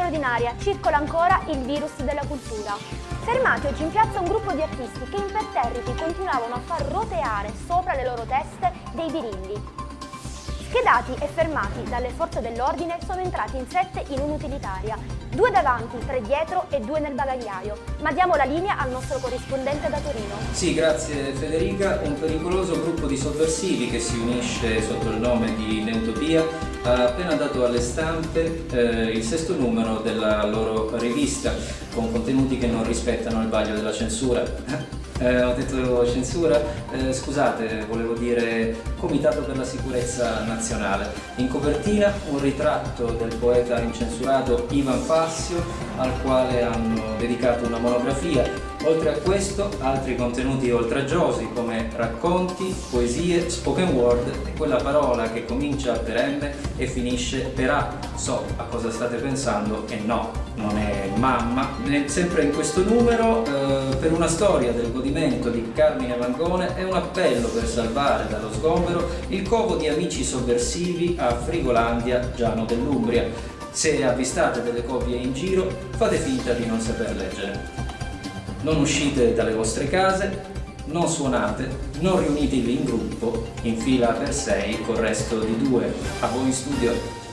aria circola ancora il virus della cultura. Fermati oggi in piazza un gruppo di artisti che imperterriti continuavano a far roteare sopra le loro teste dei birilli. Schedati e fermati dalle forze dell'ordine sono entrati in sette in un'utilitaria, due davanti, tre dietro e due nel bagagliaio. Ma diamo la linea al nostro corrispondente da Torino. Sì, grazie Federica. Un pericoloso gruppo di sovversivi che si unisce sotto il nome di Neutopia ha appena dato alle stampe eh, il sesto numero della loro rivista con contenuti che non rispettano il vaglio della censura. Eh, ho detto censura, eh, scusate, volevo dire Comitato per la Sicurezza Nazionale. In copertina un ritratto del poeta incensurato Ivan Fassio, al quale hanno dedicato una monografia Oltre a questo, altri contenuti oltraggiosi come racconti, poesie, spoken word e quella parola che comincia per M e finisce per A. So a cosa state pensando e no, non è mamma. Sempre in questo numero, eh, per una storia del godimento di Carmine Mangone, è un appello per salvare dallo sgombero il covo di amici sovversivi a Frigolandia, Giano dell'Umbria. Se avvistate delle copie in giro, fate finta di non saper leggere non uscite dalle vostre case, non suonate, non riunitevi in gruppo in fila per sei col resto di due. A voi in studio.